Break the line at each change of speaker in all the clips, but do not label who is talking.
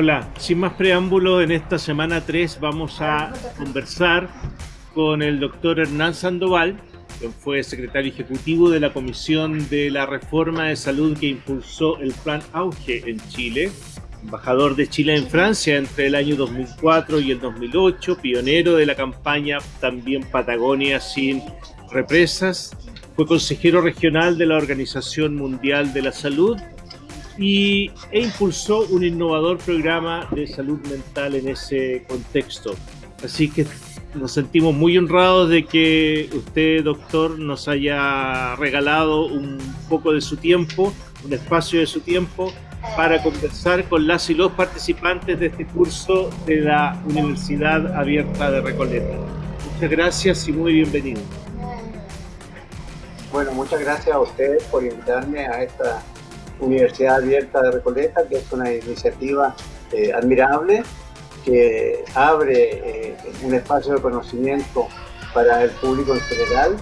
Hola, sin más preámbulo, en esta semana 3 vamos a conversar con el doctor Hernán Sandoval, quien fue secretario ejecutivo de la Comisión de la Reforma de Salud que impulsó el Plan Auge en Chile, embajador de Chile en Francia entre el año 2004 y el 2008, pionero de la campaña también Patagonia sin represas, fue consejero regional de la Organización Mundial de la Salud y, e impulsó un innovador programa de salud mental en ese contexto. Así que nos sentimos muy honrados de que usted, doctor, nos haya regalado un poco de su tiempo, un espacio de su tiempo para conversar con las y los participantes de este curso de la Universidad Abierta de Recoleta. Muchas gracias y muy bienvenido.
Bueno, muchas gracias a ustedes por invitarme a esta Universidad Abierta de Recoleta, que es una iniciativa eh, admirable que abre eh, un espacio de conocimiento para el público en general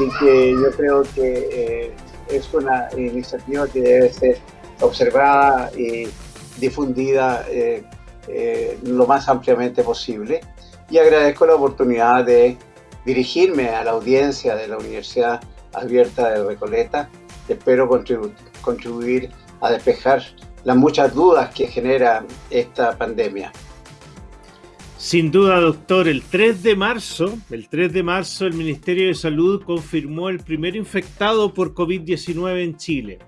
y que yo creo que eh, es una iniciativa que debe ser observada y difundida lo más ampliamente posible. Y agradezco la oportunidad de dirigirme a la audiencia de la Universidad Abierta de Recoleta. Espero contribuir contribuir a despejar las muchas dudas que genera esta pandemia.
Sin duda, doctor, el 3 de marzo, el 3 de marzo el Ministerio de Salud confirmó el primer infectado por COVID-19 en Chile.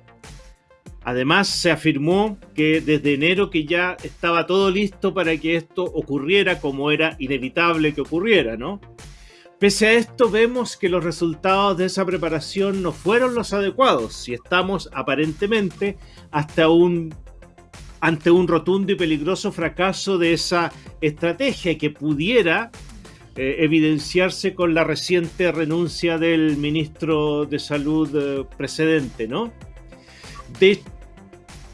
Además, se afirmó que desde enero que ya estaba todo listo para que esto ocurriera como era inevitable que ocurriera, ¿no? Pese a esto, vemos que los resultados de esa preparación no fueron los adecuados y estamos aparentemente hasta ante un rotundo y peligroso fracaso de esa estrategia que pudiera eh, evidenciarse con la reciente renuncia del ministro de Salud eh, precedente, ¿no?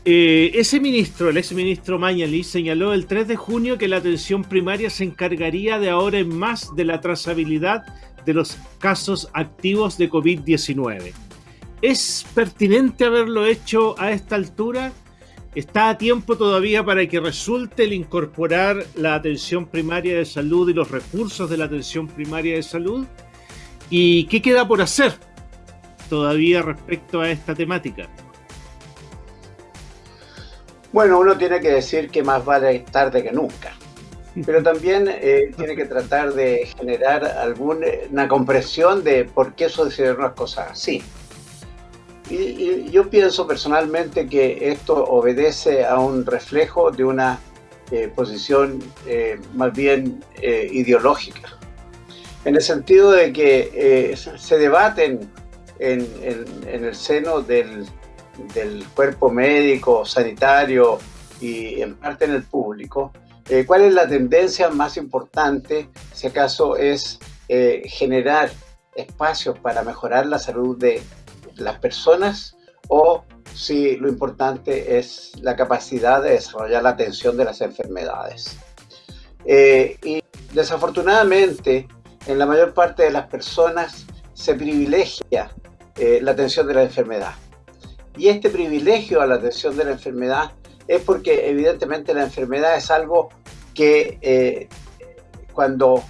Eh, ese ministro, el exministro Mañali, señaló el 3 de junio que la atención primaria se encargaría de ahora en más de la trazabilidad de los casos activos de COVID-19. ¿Es pertinente haberlo hecho a esta altura? ¿Está a tiempo todavía para que resulte el incorporar la atención primaria de salud y los recursos de la atención primaria de salud? ¿Y qué queda por hacer todavía respecto a esta temática?
Bueno, uno tiene que decir que más vale tarde que nunca, pero también eh, tiene que tratar de generar alguna comprensión de por qué sucedieron las cosas así. Y, yo pienso personalmente que esto obedece a un reflejo de una eh, posición eh, más bien ideológica, en el sentido de que se debaten en el seno del, del cuerpo médico, sanitario y en parte en el público, eh, ¿cuál es la tendencia más importante, si acaso es eh, generar espacios para mejorar la salud de las personas o si lo importante es la capacidad de desarrollar la atención de las enfermedades? Eh, y desafortunadamente, en la mayor parte de las personas se privilegia la atención de la enfermedad. Y este privilegio a la atención de la enfermedad es porque evidentemente la enfermedad es algo que eh, cuando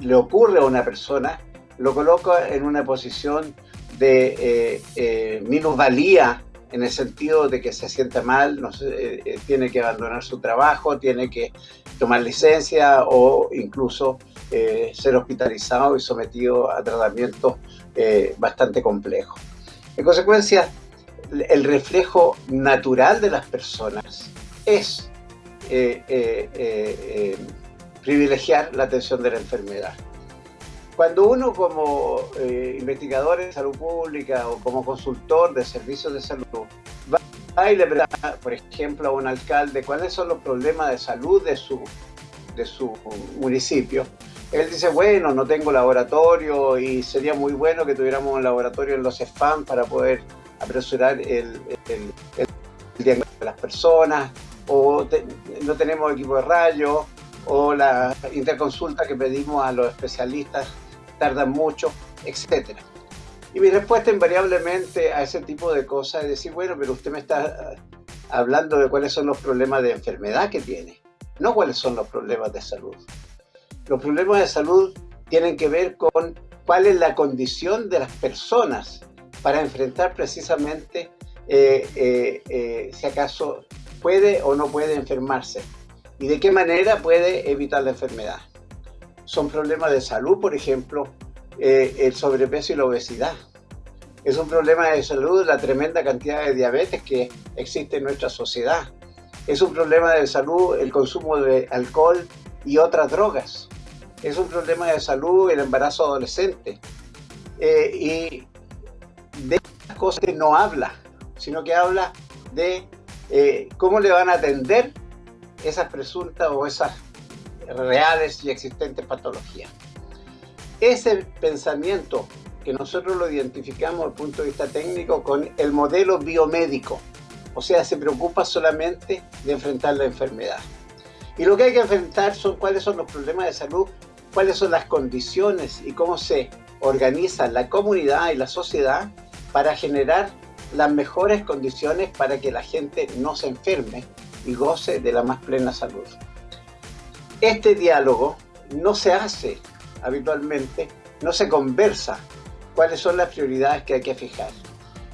le ocurre a una persona lo coloca en una posición de eh, eh, minusvalía en el sentido de que se siente mal, no tiene que abandonar su trabajo, tiene que tomar licencia o incluso ser hospitalizado y sometido a tratamientos bastante complejos. En consecuencia, el reflejo natural de las personas es eh, eh, eh, privilegiar la atención de la enfermedad. Cuando uno como investigador en salud pública o como consultor de servicios de salud va y le pregunta, por ejemplo, a un alcalde cuáles son los problemas de salud de su, de su municipio, él dice, bueno, no tengo laboratorio y sería muy bueno que tuviéramos un laboratorio en los spam para poder apresurar el, diagnóstico de las personas, o no tenemos equipo de rayos, o la interconsulta que pedimos a los especialistas tardan mucho, etc. Y mi respuesta invariablemente a ese tipo de cosas es decir, bueno, pero usted me está hablando de cuáles son los problemas de enfermedad que tiene, no cuáles son los problemas de salud. Los problemas de salud tienen que ver con cuál es la condición de las personas para enfrentar precisamente eh, eh, eh, si acaso puede o no puede enfermarse y de qué manera puede evitar la enfermedad. Son problemas de salud, por ejemplo, el sobrepeso y la obesidad. Es un problema de salud la tremenda cantidad de diabetes que existe en nuestra sociedad. Es un problema de salud el consumo de alcohol y otras drogas. Es un problema de salud el embarazo adolescente. y de estas cosas que no habla, sino que habla de eh, cómo le van a atender esas presuntas o esas reales y existentes patologías. Ese pensamiento que nosotros lo identificamos desde el punto de vista técnico con el modelo biomédico, o sea, se preocupa solamente de enfrentar la enfermedad. Y lo que hay que enfrentar son cuáles son los problemas de salud, cuáles son las condiciones y cómo se organiza la comunidad y la sociedad para generar las mejores condiciones para que la gente no se enferme y goce de la más plena salud. Este diálogo no se hace habitualmente, no se conversa cuáles son las prioridades que hay que fijar.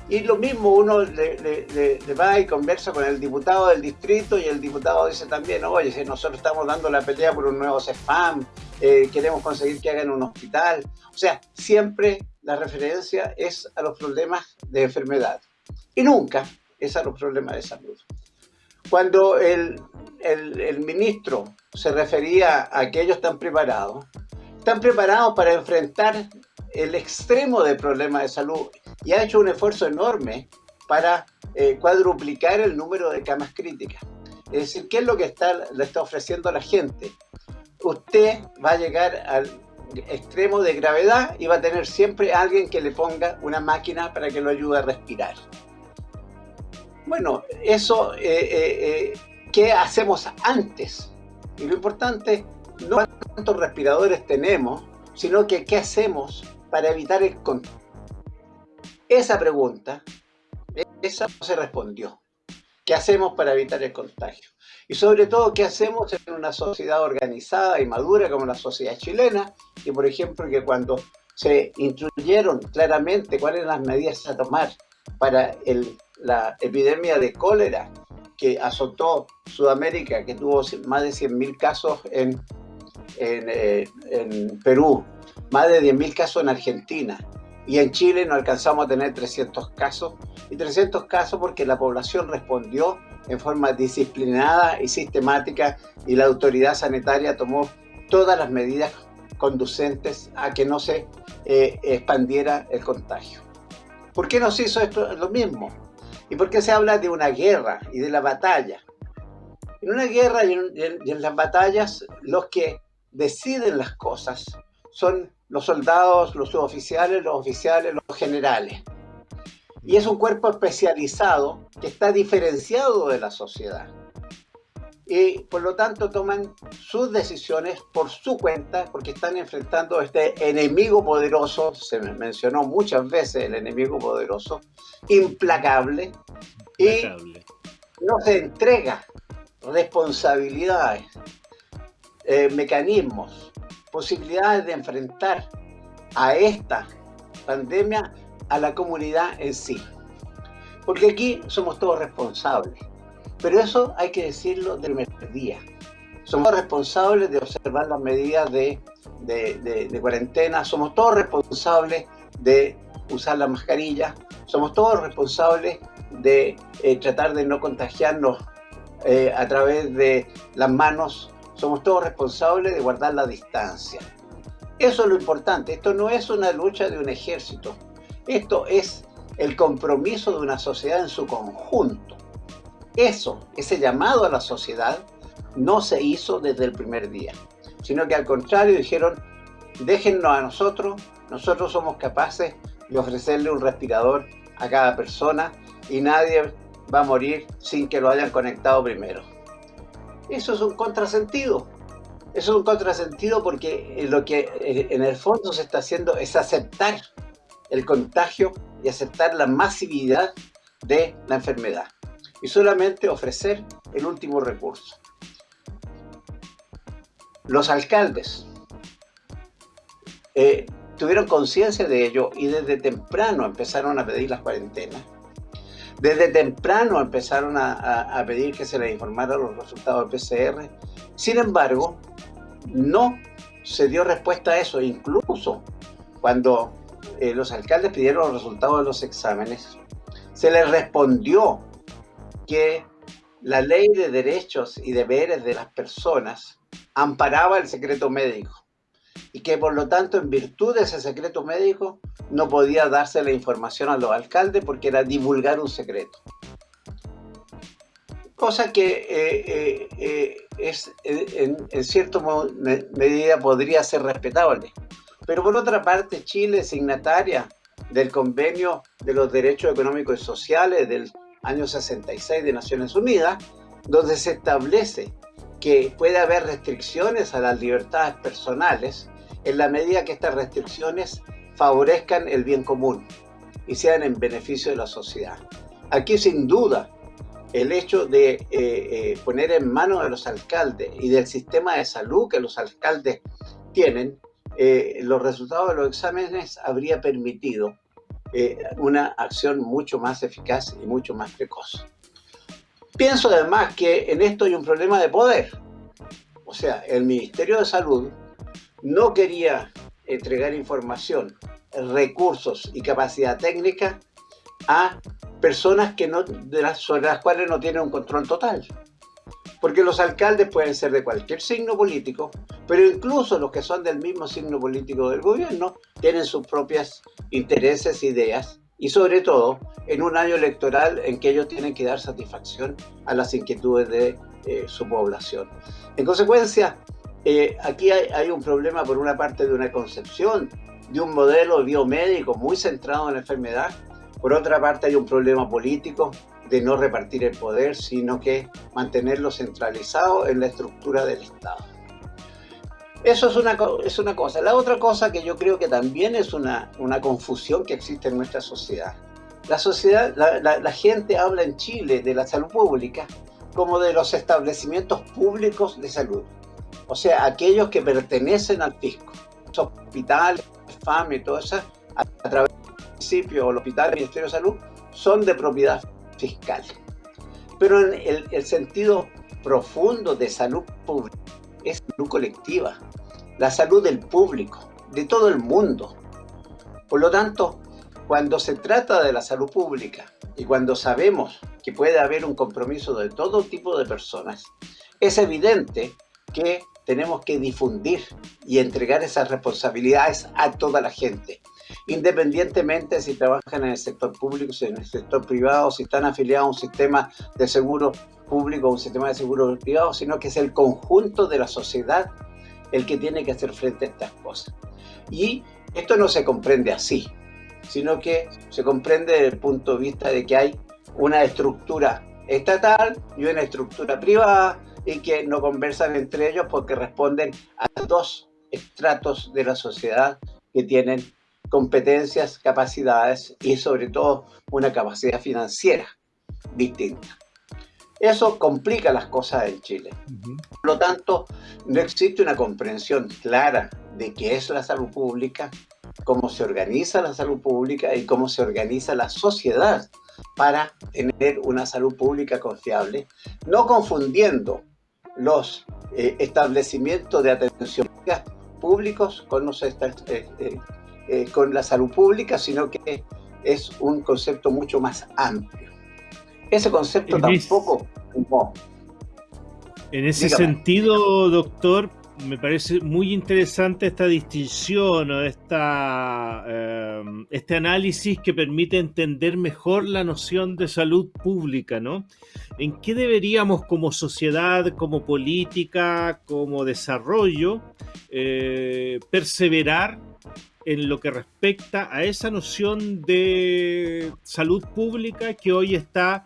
Y lo mismo uno le, va y conversa con el diputado del distrito y el diputado dice también, oye, si nosotros estamos dando la pelea por un nuevo CEFAM, eh, queremos conseguir que hagan un hospital. O sea, siempre la referencia es a los problemas de enfermedad y nunca es a los problemas de salud. Cuando el, el, ministro se refería a que ellos están preparados, están preparados para enfrentar el extremo de problemas de salud y ha hecho un esfuerzo enorme para eh, cuadruplicar el número de camas críticas. Es decir, ¿qué es lo que está, le está ofreciendo a la gente? Usted va a llegar al extremo de gravedad y va a tener siempre alguien que le ponga una máquina para que lo ayude a respirar. Bueno, eso, eh, eh, eh, ¿qué hacemos antes? Y lo importante no cuántos respiradores tenemos, sino que qué hacemos para evitar el contagio. Esa pregunta, esa no se respondió. ¿Qué hacemos para evitar el contagio? Y sobre todo, ¿qué hacemos en una sociedad organizada y madura como la sociedad chilena? Y por ejemplo, que cuando se instruyeron claramente cuáles eran las medidas a tomar para la epidemia de cólera que azotó Sudamérica, que tuvo más de 100.000 casos en, eh, en, Perú, más de 10.000 casos en Argentina, y en Chile no alcanzamos a tener 300 casos, y 300 casos porque la población respondió en forma disciplinada y sistemática y la autoridad sanitaria tomó todas las medidas conducentes a que no se eh, expandiera el contagio. ¿Por qué nos hizo esto lo mismo? ¿Y por qué se habla de una guerra y de la batalla? En una guerra y en, las batallas, los que deciden las cosas son los soldados, los suboficiales, los oficiales, los generales. Y es un cuerpo especializado que está diferenciado de la sociedad y por lo tanto toman sus decisiones por su cuenta porque están enfrentando este enemigo poderoso, se mencionó muchas veces el enemigo poderoso, implacable, y no se entrega responsabilidades, eh, mecanismos, posibilidades de enfrentar a esta pandemia a la comunidad en sí. Porque aquí somos todos responsables. Pero eso hay que decirlo del primer día. Somos responsables de observar las medidas de, cuarentena, somos todos responsables de usar la mascarilla, somos todos responsables de eh, tratar de no contagiarnos eh, a través de las manos, somos todos responsables de guardar la distancia. Eso es lo importante, esto no es una lucha de un ejército, esto es el compromiso de una sociedad en su conjunto. Eso, ese llamado a la sociedad, no se hizo desde el primer día, sino que al contrario dijeron, déjennos a nosotros, nosotros somos capaces de ofrecerle un respirador a cada persona y nadie va a morir sin que lo hayan conectado primero. Eso es un contrasentido. Eso es un contrasentido porque lo que eh, en el fondo se está haciendo es aceptar el contagio y aceptar la masividad de la enfermedad. y solamente ofrecer el último recurso. Los alcaldes eh, tuvieron conciencia de ello y desde temprano empezaron a pedir las cuarentenas. Desde temprano empezaron a, pedir que se les informara los resultados del PCR. Sin embargo, no se dio respuesta a eso. Incluso cuando eh, los alcaldes pidieron los resultados de los exámenes, se les respondió que la ley de derechos y deberes de las personas amparaba el secreto médico y que por lo tanto en virtud de ese secreto médico no podía darse la información a los alcaldes porque era divulgar un secreto. Cosa que eh, eh, eh, es, en, en cierta medida podría ser respetable. Pero por otra parte, Chile es signataria del convenio de los derechos económicos y sociales del año 66 de Naciones Unidas, donde se establece que puede haber restricciones a las libertades personales en la medida que estas restricciones favorezcan el bien común y sean en beneficio de la sociedad. Aquí sin duda el hecho de eh, eh, poner en manos de los alcaldes y del sistema de salud que los alcaldes tienen, eh, los resultados de los exámenes habría permitido una acción mucho más eficaz y mucho más precoz. Pienso además que en esto hay un problema de poder. O sea, el Ministerio de Salud no quería entregar información, recursos y capacidad técnica a personas que no, de las, sobre las cuales no tienen un control total. Porque los alcaldes pueden ser de cualquier signo político, pero incluso los que son del mismo signo político del gobierno tienen sus propios intereses, ideas, y sobre todo en un año electoral en que ellos tienen que dar satisfacción a las inquietudes de eh, su población. En consecuencia, eh, aquí hay, un problema por una parte de una concepción de un modelo biomédico muy centrado en la enfermedad, por otra parte hay un problema político de no repartir el poder, sino que mantenerlo centralizado en la estructura del Estado. Eso es una, es una cosa. La otra cosa que yo creo que también es una, una confusión que existe en nuestra sociedad. La sociedad, la, gente habla en Chile de la salud pública como de los establecimientos públicos de salud o sea, aquellos que pertenecen al fisco, los hospitales, FAME, todo eso, a, través del municipio o el hospital del Ministerio de Salud, son de propiedad fiscal. Pero en el, el sentido profundo de salud pública es salud colectiva, la salud del público, de todo el mundo. Por lo tanto, cuando se trata de la salud pública y cuando sabemos que puede haber un compromiso de todo tipo de personas, es evidente que tenemos que difundir y entregar esas responsabilidades a toda la gente, independientemente si trabajan en el sector público, si en el sector privado, si están afiliados a un sistema de seguro público o un sistema de seguro privado, sino que es el conjunto de la sociedad el que tiene que hacer frente a estas cosas. Y esto no se comprende así, sino que se comprende desde el punto de vista de que hay una estructura estatal y una estructura privada, y que no conversan entre ellos porque responden a dos estratos de la sociedad que tienen competencias, capacidades y sobre todo una capacidad financiera distinta. Eso complica las cosas en Chile. Por lo tanto, no existe una comprensión clara de qué es la salud pública, cómo se organiza la salud pública y cómo se organiza la sociedad para tener una salud pública confiable, no confundiendo los eh, establecimientos de atención públicos con, los, eh, eh, con la salud pública, sino que es un concepto mucho más amplio. Ese concepto tampoco...
En ese sentido, doctor, me parece muy interesante esta distinción o esta, em, este análisis que permite entender mejor la noción de salud pública, ¿no? ¿En qué deberíamos como sociedad, como política, como desarrollo, eh, perseverar en lo que respecta a esa noción de salud pública que hoy está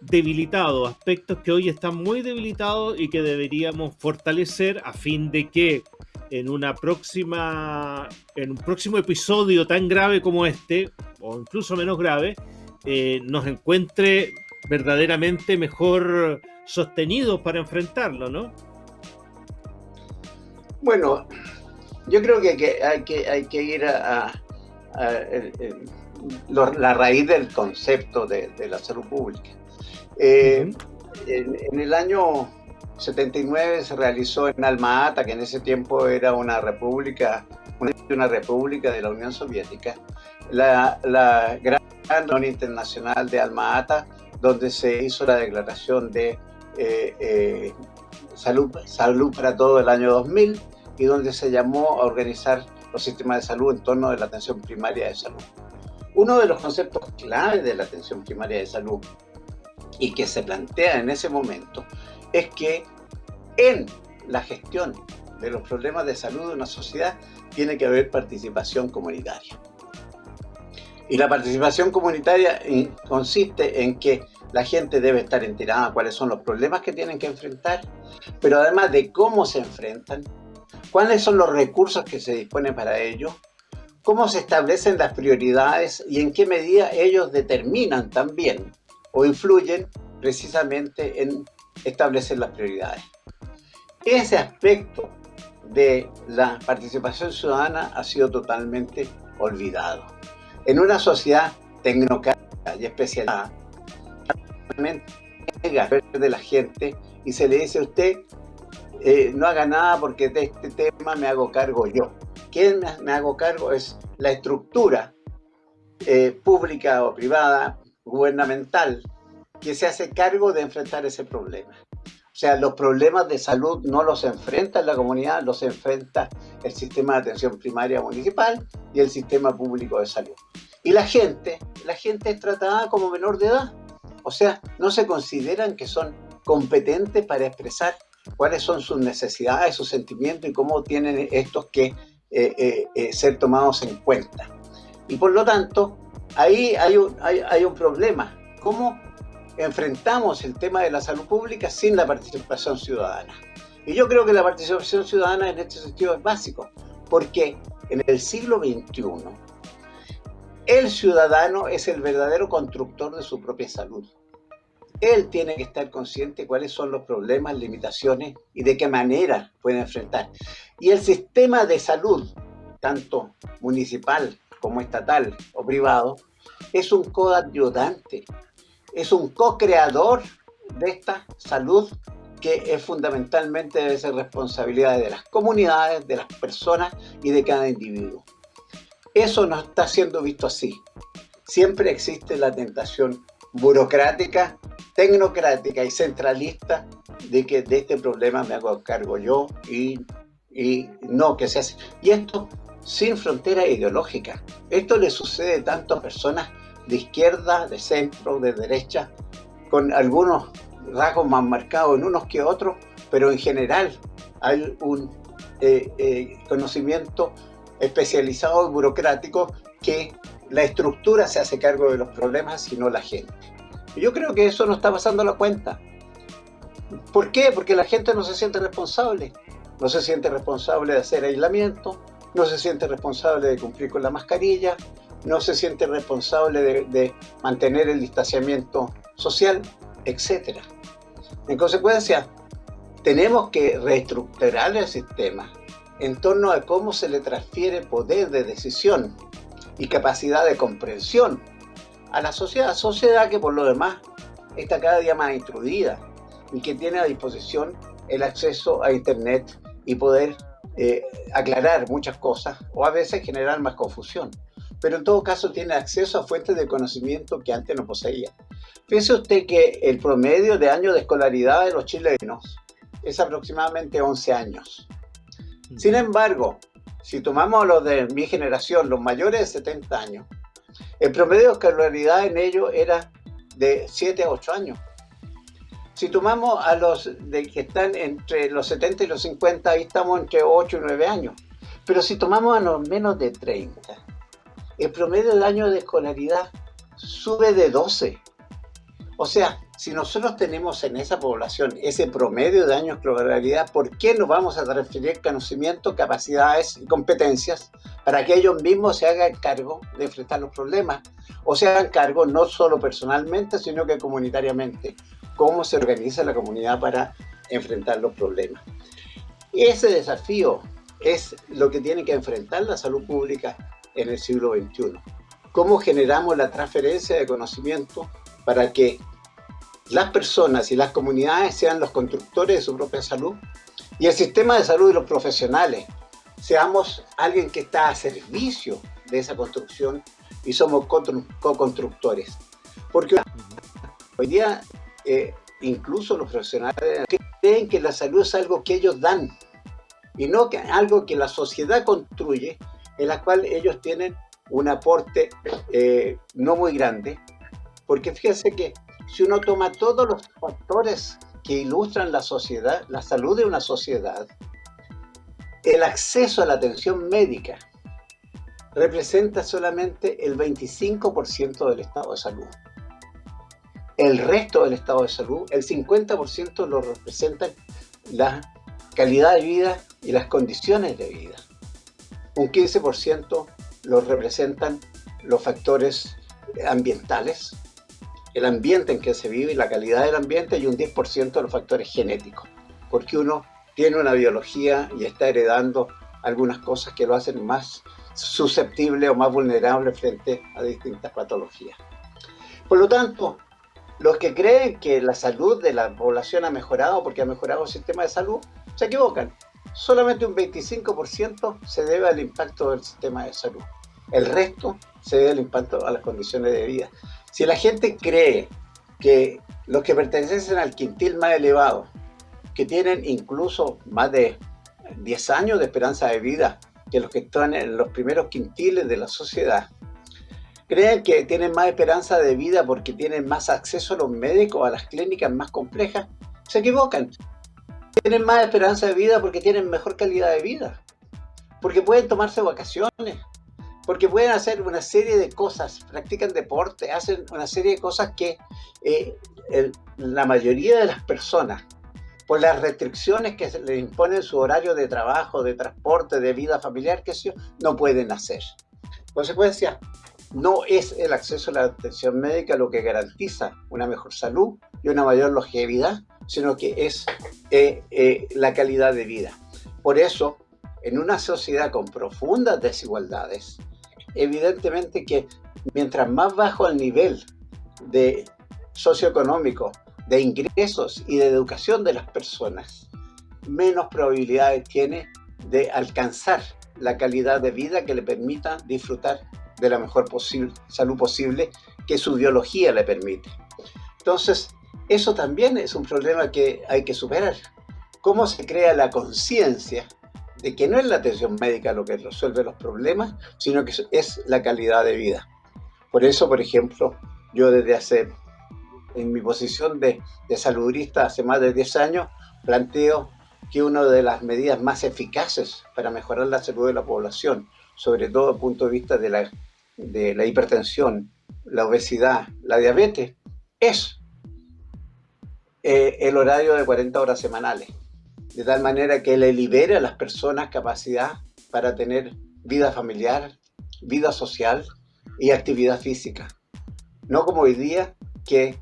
debilitado, aspectos que hoy están muy debilitados y que deberíamos fortalecer a fin de que en una próxima, en un próximo episodio tan grave como este, o incluso menos grave, eh, nos encuentre verdaderamente mejor sostenidos para enfrentarlo, ¿no?
Bueno, yo creo que, hay, que hay que ir a, la raíz del concepto de, la salud pública. Eh, en, el año 79 se realizó en Alma Ata, que en ese tiempo era una república, una, república de la Unión Soviética, la, Gran Reunión Internacional de Alma Ata, donde se hizo la declaración de eh, eh, salud, salud para todo el año 2000 y donde se llamó a organizar los sistemas de salud en torno de la atención primaria de salud. Uno de los conceptos clave de la atención primaria de salud y que se plantea en ese momento es que en la gestión de los problemas de salud de una sociedad tiene que haber participación comunitaria. Y la participación comunitaria eh, consiste en que la gente debe estar enterada de cuáles son los problemas que tienen que enfrentar, pero además de cómo se enfrentan, cuáles son los recursos que se disponen para ello, cómo se establecen las prioridades y en qué medida ellos determinan también o influyen precisamente en establecer las prioridades. Ese aspecto de la participación ciudadana ha sido totalmente olvidado. En una sociedad tecnocrática y especializada, de la gente y se le dice a usted eh, no haga nada porque de este tema me hago cargo yo. ¿Quién me, hago cargo? Es la estructura eh, pública o privada, gubernamental, que se hace cargo de enfrentar ese problema. O sea, los problemas de salud no los enfrenta la comunidad, los enfrenta el sistema de atención primaria municipal y el sistema público de salud. Y la gente, la gente es tratada como menor de edad. O sea, no se consideran que son competentes para expresar cuáles son sus necesidades, sus sentimientos y cómo tienen estos que eh, eh, eh, ser tomados en cuenta. Y por lo tanto, ahí hay un, hay, un problema. ¿Cómo enfrentamos el tema de la salud pública sin la participación ciudadana? Y yo creo que la participación ciudadana en este sentido es básico, porque en el siglo XXI el ciudadano es el verdadero constructor de su propia salud. Él tiene que estar consciente de cuáles son los problemas, limitaciones y de qué manera puede enfrentar. Y el sistema de salud, tanto municipal como estatal o privado, es un coayudante, es un co-creador de esta salud que es fundamentalmente debe ser responsabilidad de las comunidades, de las personas y de cada individuo. Eso no está siendo visto así. Siempre existe la tentación burocrática tecnocrática y centralista de que de este problema me hago cargo yo y, y no que se hace. Y esto sin frontera ideológica. Esto le sucede tanto a personas de izquierda, de centro, de derecha, con algunos rasgos más marcados en unos que otros, pero en general hay un eh, eh, conocimiento especializado y burocrático que la estructura se hace cargo de los problemas, sino la gente. Yo creo que eso no está pasando la cuenta. ¿Por qué? Porque la gente no se siente responsable. No se siente responsable de hacer aislamiento, no se siente responsable de cumplir con la mascarilla, no se siente responsable de, mantener el distanciamiento social, etc. En consecuencia, tenemos que reestructurar el sistema en torno a cómo se le transfiere poder de decisión y capacidad de comprensión a la sociedad, sociedad que por lo demás está cada día más instruida y que tiene a disposición el acceso a internet y poder eh, aclarar muchas cosas o a veces generar más confusión. Pero en todo caso tiene acceso a fuentes de conocimiento que antes no poseía. Piense usted que el promedio de años de escolaridad de los chilenos es aproximadamente 11 años. Sin embargo, si tomamos a los de mi generación, los mayores de 70 años, el promedio de escolaridad en ellos era de 7 a 8 años. Si tomamos a los de que están entre los 70 y los 50, ahí estamos entre 8 y 9 años. Pero si tomamos a los menos de 30, el promedio del año de escolaridad sube de 12. O sea, si nosotros tenemos en esa población ese promedio de años de escolaridad, ¿por qué no vamos a transferir conocimiento, capacidades y competencias para que ellos mismos se hagan cargo de enfrentar los problemas? O se hagan cargo no solo personalmente, sino que comunitariamente. ¿Cómo se organiza la comunidad para enfrentar los problemas? Ese desafío es lo que tiene que enfrentar la salud pública en el siglo XXI. ¿Cómo generamos la transferencia de conocimiento para que las personas y las comunidades sean los constructores de su propia salud y el sistema de salud y los profesionales seamos alguien que está a servicio de esa construcción y somos co-constructores. Porque hoy día eh, incluso los profesionales creen que la salud es algo que ellos dan y no que algo que la sociedad construye en la cual ellos tienen un aporte eh, no muy grande porque fíjense que si uno toma todos los factores que ilustran la sociedad, la salud de una sociedad, el acceso a la atención médica representa solamente el 25% del estado de salud. El resto del estado de salud, el 50% lo representan la calidad de vida y las condiciones de vida. Un 15% lo representan los factores ambientales, el ambiente en que se vive y la calidad del ambiente y un 10% de los factores genéticos, porque uno tiene una biología y está heredando algunas cosas que lo hacen más susceptible o más vulnerable frente a distintas patologías. Por lo tanto, los que creen que la salud de la población ha mejorado porque ha mejorado el sistema de salud, se equivocan. Solamente un 25% se debe al impacto del sistema de salud. El resto se debe al impacto a las condiciones de vida. Si la gente cree que los que pertenecen al quintil más elevado, que tienen incluso más de 10 años de esperanza de vida, que los que están en los primeros quintiles de la sociedad, creen que tienen más esperanza de vida porque tienen más acceso a los médicos, a las clínicas más complejas, se equivocan. Tienen más esperanza de vida porque tienen mejor calidad de vida, porque pueden tomarse vacaciones, porque pueden hacer una serie de cosas, practican deporte, hacen una serie de cosas que eh, la mayoría de las personas, por las restricciones que les imponen su horario de trabajo, de transporte, de vida familiar, que sé no pueden hacer. Consecuencia, no es el acceso a la atención médica lo que garantiza una mejor salud y una mayor longevidad, sino que es eh, eh, la calidad de vida. Por eso, en una sociedad con profundas desigualdades, evidentemente que mientras más bajo el nivel de socioeconómico, de ingresos y de educación de las personas, menos probabilidades tiene de alcanzar la calidad de vida que le permita disfrutar de la mejor posible, salud posible que su biología le permite. Entonces, eso también es un problema que hay que superar. ¿Cómo se crea la conciencia de que no es la atención médica lo que resuelve los problemas, sino que es la calidad de vida. Por eso, por ejemplo, yo desde hace, en mi posición de, de saludista hace más de 10 años, planteo que una de las medidas más eficaces para mejorar la salud de la población, sobre todo desde el punto de vista de la, de la hipertensión, la obesidad, la diabetes, es eh, el horario de 40 horas semanales de tal manera que le libere a las personas capacidad para tener vida familiar, vida social y actividad física. No como hoy día que,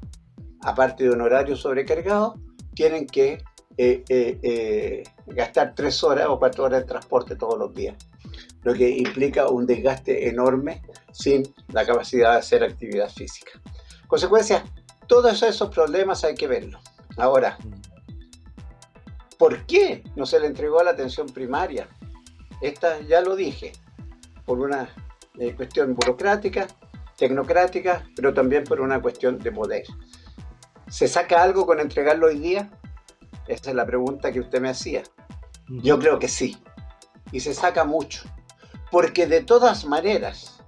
aparte de un horario sobrecargado, tienen que eh, eh, eh, gastar tres horas o cuatro horas de transporte todos los días, lo que implica un desgaste enorme sin la capacidad de hacer actividad física. Consecuencia, todos esos problemas hay que verlos. Ahora, ¿Por qué no se le entregó la atención primaria? Esta ya lo dije, por una eh, cuestión burocrática, tecnocrática, pero también por una cuestión de poder. ¿Se saca algo con entregarlo hoy día? Esa es la pregunta que usted me hacía. Yo creo que sí. Y se saca mucho. Porque de todas maneras,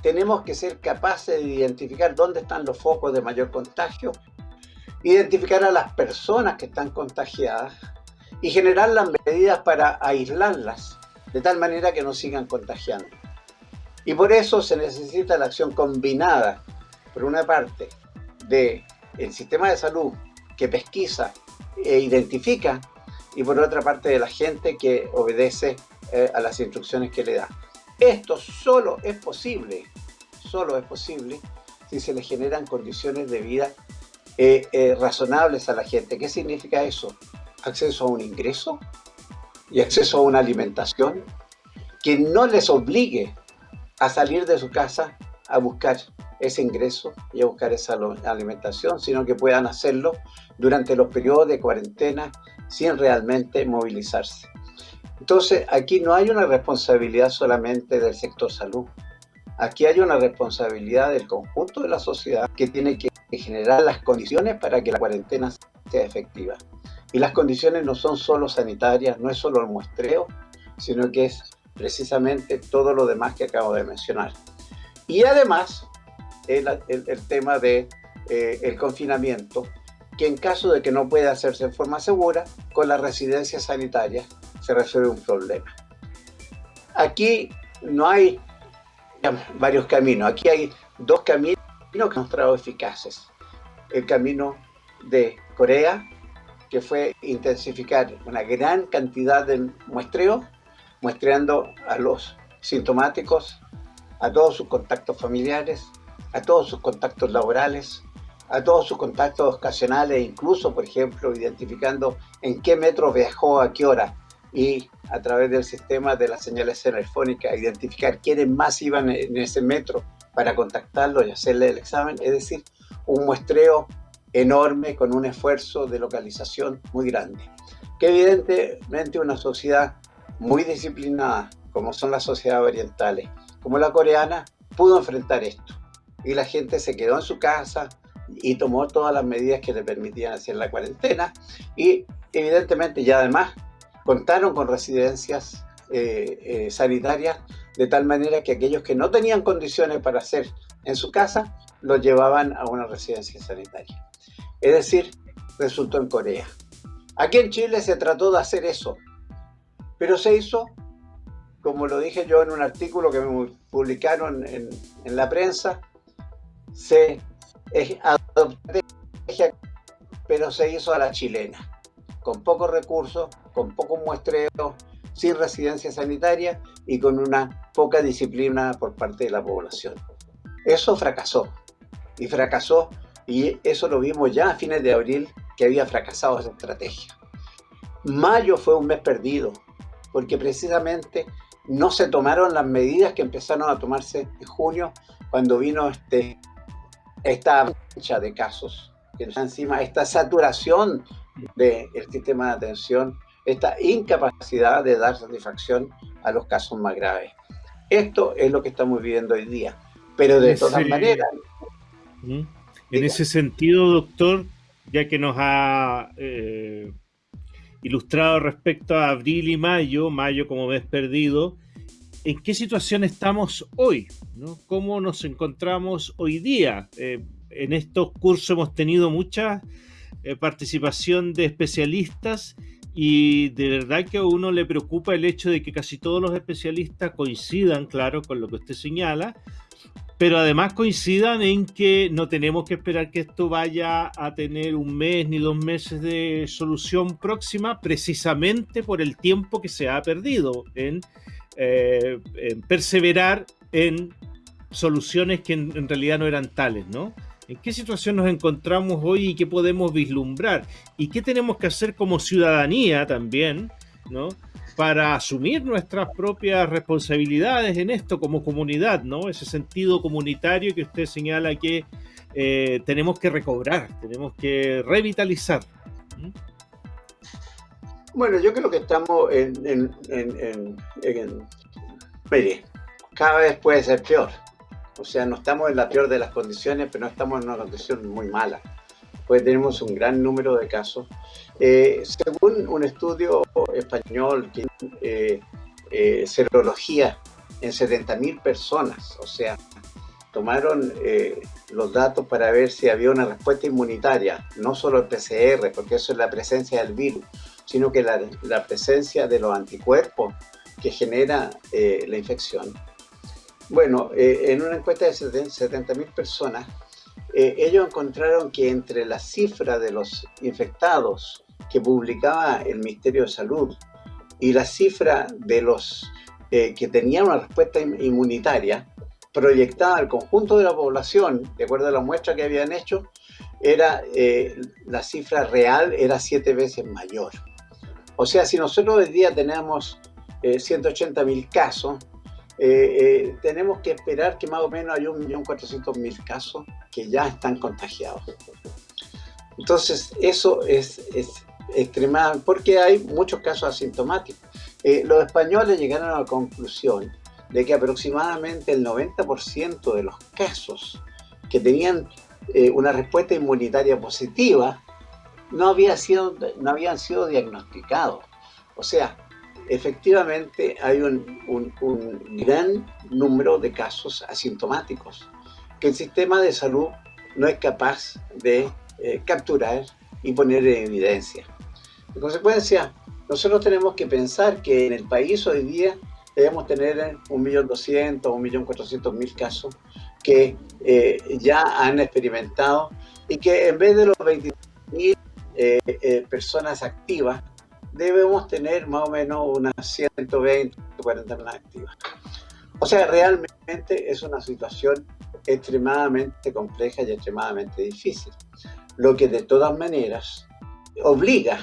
tenemos que ser capaces de identificar dónde están los focos de mayor contagio, identificar a las personas que están contagiadas, y generar las medidas para aislarlas, de tal manera que no sigan contagiando. Y por eso se necesita la acción combinada, por una parte, de el sistema de salud que pesquisa e identifica y por otra parte de la gente que obedece eh, a las instrucciones que le da. Esto solo es posible, solo es posible si se le generan condiciones de vida eh, eh, razonables a la gente. ¿Qué significa eso? Acceso a un ingreso y acceso a una alimentación que no les obligue a salir de su casa a buscar ese ingreso y a buscar esa alimentación, sino que puedan hacerlo durante los periodos de cuarentena sin realmente movilizarse. Entonces, aquí no hay una responsabilidad solamente del sector salud. Aquí hay una responsabilidad del conjunto de la sociedad que tiene que generar las condiciones para que la cuarentena sea efectiva. Y las condiciones no son solo sanitarias, no es solo el muestreo, sino que es precisamente todo lo demás que acabo de mencionar. Y además, el, tema del de, eh, confinamiento, que en caso de que no pueda hacerse en forma segura, con las residencias sanitarias se resuelve un problema. Aquí no hay varios caminos, aquí hay dos caminos que han mostrado eficaces. El camino de Corea, que fue intensificar una gran cantidad de muestreo, muestreando a los sintomáticos, a todos sus contactos familiares, a todos sus contactos laborales, a todos sus contactos ocasionales, incluso, por ejemplo, identificando en qué metro viajó, a qué hora, y a través del sistema de las señales telefónicas, identificar quiénes más iban en ese metro para contactarlo y hacerle el examen, es decir, un muestreo enorme con un esfuerzo de localización muy grande. Que evidentemente una sociedad muy disciplinada, como son las sociedades orientales, como la coreana, pudo enfrentar esto. Y la gente se quedó en su casa y tomó todas las medidas que le permitían hacer la cuarentena. Y evidentemente ya además contaron con residencias eh, eh, sanitarias de tal manera que aquellos que no tenían condiciones para hacer en su casa, los llevaban a una residencia sanitaria. Es decir, resultó en Corea. Aquí en Chile se trató de hacer eso, pero se hizo, como lo dije yo en un artículo que publicaron en, la prensa, se adoptó, pero se hizo a la chilena, con pocos recursos, con poco muestreo, sin residencia sanitaria y con una poca disciplina por parte de la población. Eso fracasó, y fracasó, y eso lo vimos ya a fines de abril, que había fracasado esa estrategia. Mayo fue un mes perdido, porque precisamente no se tomaron las medidas que empezaron a tomarse en junio cuando vino este, esta avalancha de casos, que encima esta saturación del sistema de atención, esta incapacidad de dar satisfacción a los casos más graves. Esto es lo que estamos viviendo hoy día, pero de todas maneras...
¿Mm? En ese sentido, doctor, ya que nos ha eh, ilustrado respecto a abril y mayo, mayo como mes perdido, ¿en qué situación estamos hoy? ¿no? ¿Cómo nos encontramos hoy día? Eh, en estos cursos hemos tenido mucha eh, participación de especialistas y de verdad que a uno le preocupa el hecho de que casi todos los especialistas coincidan, claro, con lo que usted señala, pero además coincidan en que no tenemos que esperar que esto vaya a tener un mes ni dos meses de solución próxima, precisamente por el tiempo que se ha perdido en, eh, perseverar en soluciones que en, realidad no eran tales, ¿no? ¿En qué situación nos encontramos hoy y qué podemos vislumbrar? ¿Y qué tenemos que hacer como ciudadanía también, ¿no? Para asumir nuestras propias responsabilidades en esto como comunidad, ¿no? Ese sentido comunitario que usted señala que eh, tenemos que recobrar, tenemos que revitalizar.
Bueno, yo creo que estamos en, en, mire, cada vez puede ser peor. O sea, no estamos en la peor de las condiciones, pero no estamos en una condición muy mala pues tenemos un gran número de casos. Eh, según un estudio español, eh, eh, serología en 70.000 personas, o sea, tomaron eh, los datos para ver si había una respuesta inmunitaria, no solo el PCR, porque eso es la presencia del virus, sino que la, la presencia de los anticuerpos que genera la infección. Bueno, en una encuesta de 70.000 personas, eh, ellos encontraron que entre la cifra de los infectados que publicaba el Ministerio de Salud y la cifra de los eh, que tenían una respuesta inmunitaria proyectada al conjunto de la población, de acuerdo a la muestra que habían hecho, era eh, la cifra real era siete veces mayor. O sea, si nosotros hoy día tenemos 180 mil casos, eh, eh, tenemos que esperar que más o menos hay 1.400.000 casos que ya están contagiados. Entonces, eso es, es extremadamente, porque hay muchos casos asintomáticos. Eh, los españoles llegaron a la conclusión de que aproximadamente el 90% de los casos que tenían una respuesta inmunitaria positiva no, había sido, no habían sido diagnosticados. O sea, efectivamente hay un, gran número de casos asintomáticos que el sistema de salud no es capaz de eh, capturar y poner en evidencia. En consecuencia, nosotros tenemos que pensar que en el país hoy día debemos tener 1.200.000 o 1.400.000 casos que eh, ya han experimentado y que en vez de los 20.000 eh, personas activas, debemos tener más o menos unas 120, 140 más activas. O sea, realmente es una situación extremadamente compleja y extremadamente difícil, lo que de todas maneras obliga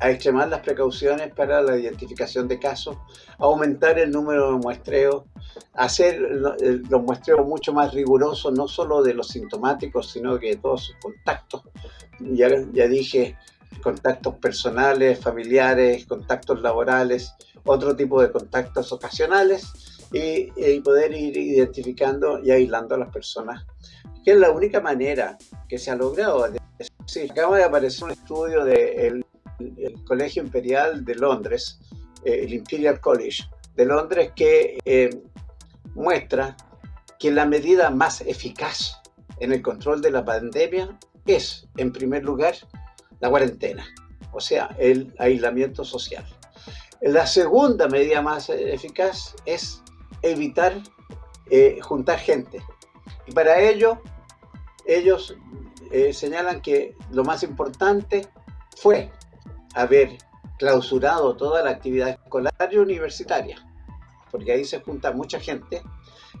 a extremar las precauciones para la identificación de casos, aumentar el número de muestreos, hacer los muestreos mucho más rigurosos, no solo de los sintomáticos, sino que de todos sus contactos. Ya, ya dije, contactos personales, familiares, contactos laborales, otro tipo de contactos ocasionales y, poder ir identificando y aislando a las personas, que es la única manera que se ha logrado. Sí, acaba de aparecer un estudio del Colegio Imperial de Londres, eh, el Imperial College de Londres, que eh, muestra que la medida más eficaz en el control de la pandemia es, en primer lugar, la cuarentena, o sea, el aislamiento social. La segunda medida más eficaz es evitar eh, juntar gente. Y para ello, ellos eh, señalan que lo más importante fue haber clausurado toda la actividad escolar y universitaria, porque ahí se junta mucha gente,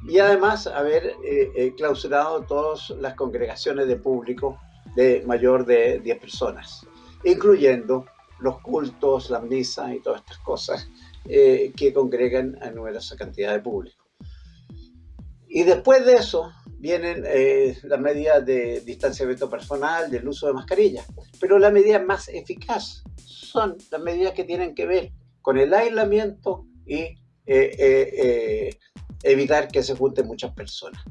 y además haber eh, clausurado todas las congregaciones de público de mayor de 10 personas, incluyendo los cultos, las misas y todas estas cosas eh, que congregan a numerosa cantidad de público. Y después de eso vienen eh, las medidas de distanciamiento personal, del uso de mascarillas, pero las medidas más eficaces son las medidas que tienen que ver con el aislamiento y eh, evitar que se junten muchas personas.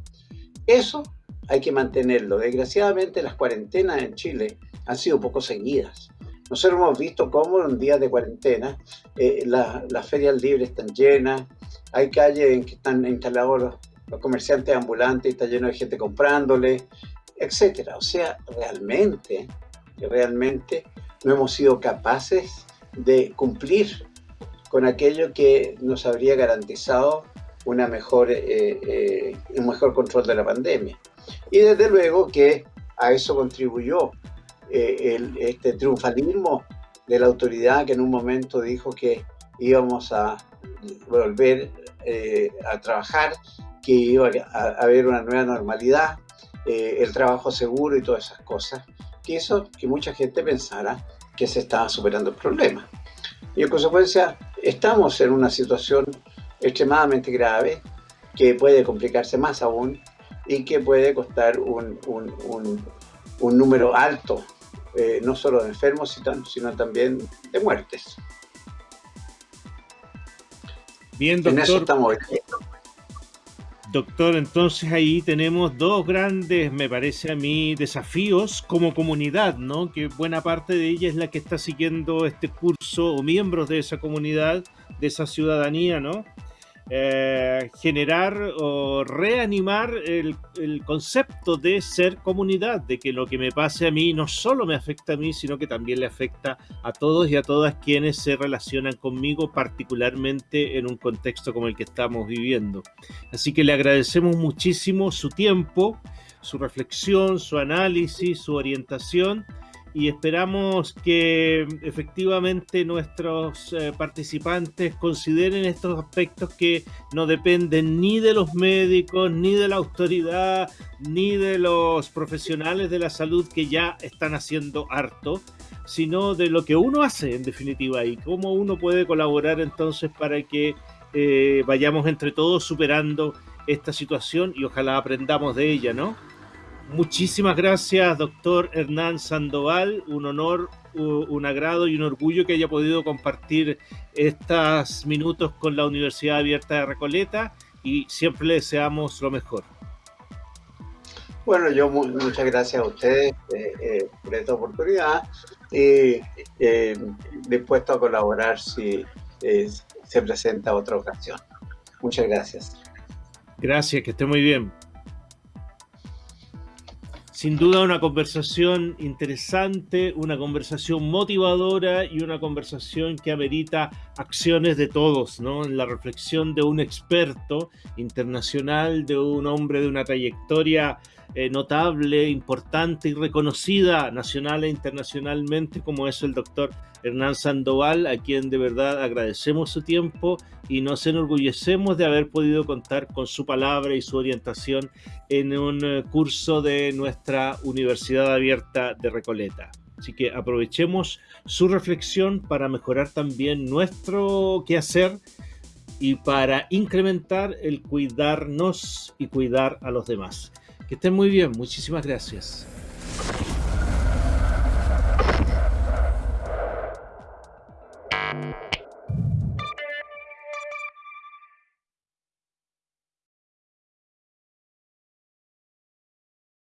Eso hay que mantenerlo. Desgraciadamente las cuarentenas en Chile han sido poco seguidas. Nosotros hemos visto cómo en días de cuarentena eh, las ferias libres están llenas, hay calles en que están instalados los, comerciantes ambulantes, está lleno de gente comprándole, etcétera. O sea, realmente, realmente no hemos sido capaces de cumplir con aquello que nos habría garantizado una eh, eh, un mejor control de la pandemia. Y desde luego que a eso contribuyó eh, el, este triunfalismo de la autoridad que en un momento dijo que íbamos a volver eh, a trabajar, que iba a, haber una nueva normalidad, eh, el trabajo seguro y todas esas cosas, que hizo que mucha gente pensara que se estaba superando el problema. Y en consecuencia estamos en una situación extremadamente grave que puede complicarse más aún y que puede costar un, número alto, eh, no solo de enfermos, sino también de muertes.
Bien, doctor. Doctor, entonces ahí tenemos dos grandes, me parece a mí, desafíos como comunidad, ¿no? Que buena parte de ella es la que está siguiendo este curso o miembros de esa comunidad, de esa ciudadanía, ¿no? Eh, generar o reanimar el, concepto de ser comunidad, de que lo que me pase a mí no solo me afecta a mí, sino que también le afecta a todos y a todas quienes se relacionan conmigo, particularmente en un contexto como el que estamos viviendo. Así que le agradecemos muchísimo su tiempo su reflexión, su análisis, su orientación y esperamos que efectivamente nuestros eh, participantes consideren estos aspectos que no dependen ni de los médicos, ni de la autoridad, ni de los profesionales de la salud que ya están haciendo harto, sino de lo que uno hace en definitiva y cómo uno puede colaborar entonces para que eh, vayamos entre todos superando esta situación y ojalá aprendamos de ella, ¿no? Muchísimas gracias, doctor Hernán Sandoval. Un honor, un agrado y un orgullo que haya podido compartir estos minutos con la Universidad Abierta de Recoleta y siempre le deseamos lo mejor.
Bueno, yo muchas gracias a ustedes eh, eh, por esta oportunidad y eh, dispuesto a colaborar si se presenta otra ocasión. Muchas gracias.
Gracias, que esté muy bien. Sin duda una conversación interesante, una conversación motivadora y una conversación que amerita acciones de todos, ¿no? En la reflexión de un experto internacional, de un hombre de una trayectoria eh, notable, importante y reconocida nacional e internacionalmente como es el doctor Hernán Sandoval, a quien de verdad agradecemos su tiempo y nos enorgullecemos de haber podido contar con su palabra y su orientación en un eh, curso de nuestra Universidad Abierta de Recoleta. Así que aprovechemos su reflexión para mejorar también nuestro quehacer y para incrementar el cuidarnos y cuidar a los demás. Que estén muy bien, muchísimas gracias.